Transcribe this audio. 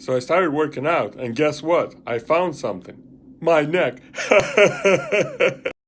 So I started working out, and guess what? I found something. My neck.